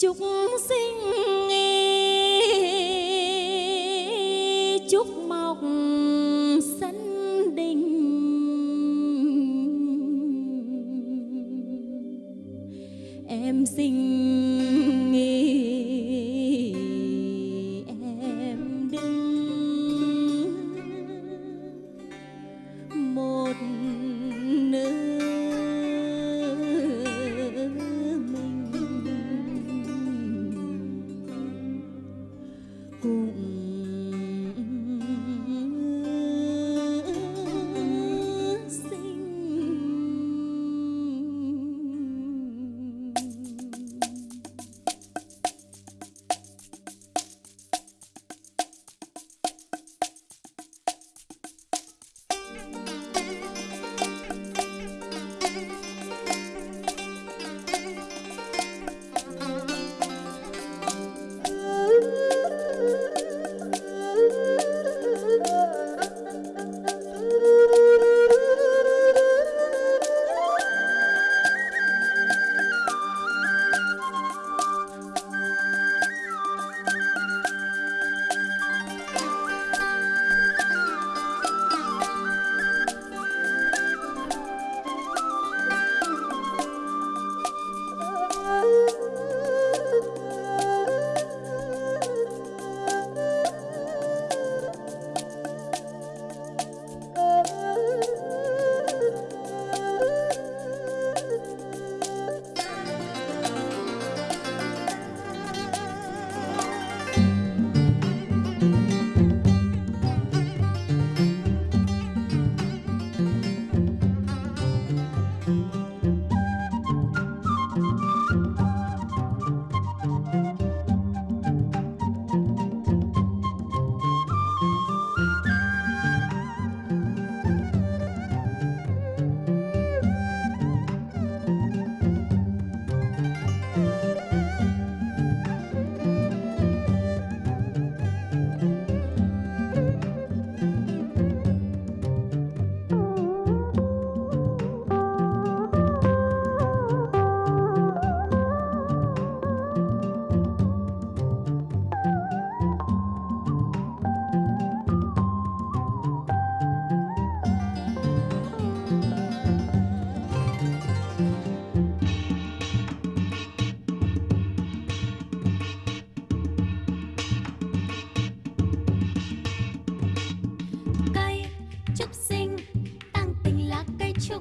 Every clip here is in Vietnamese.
chúc sinh nghi, chúc mọc sân đình. Em sinh nghi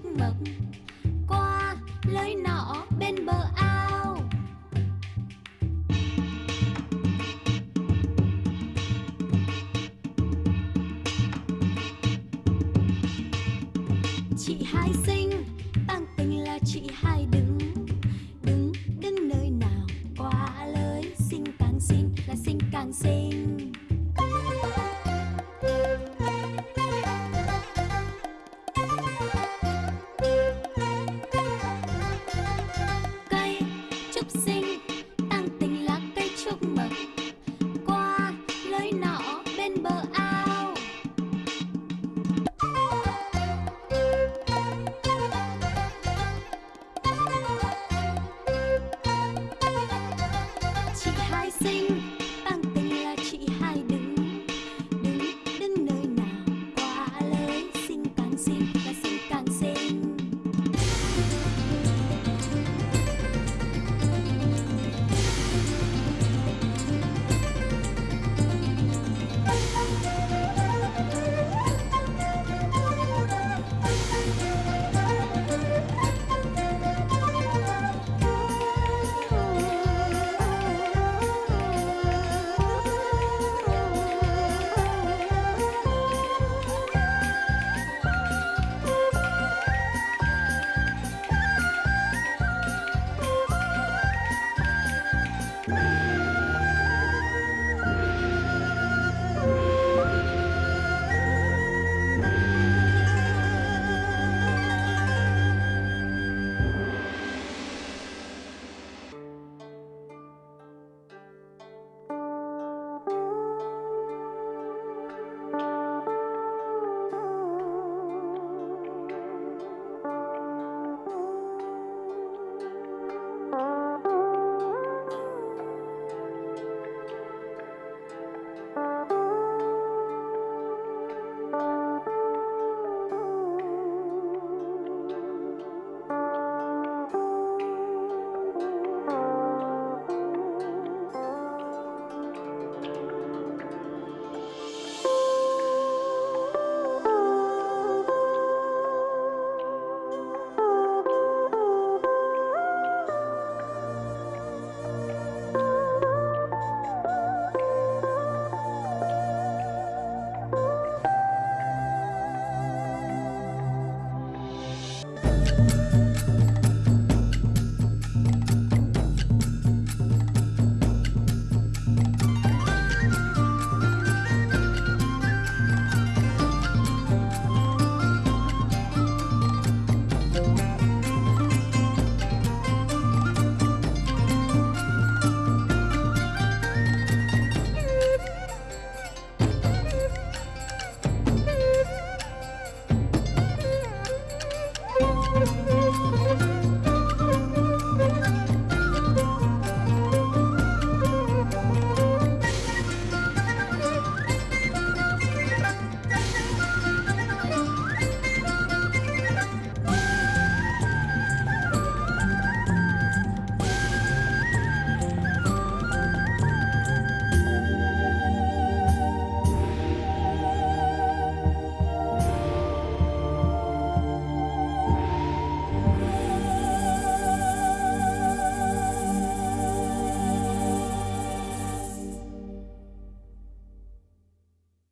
nước mực. Qua lối nọ bên bờ ao. Chị hai sinh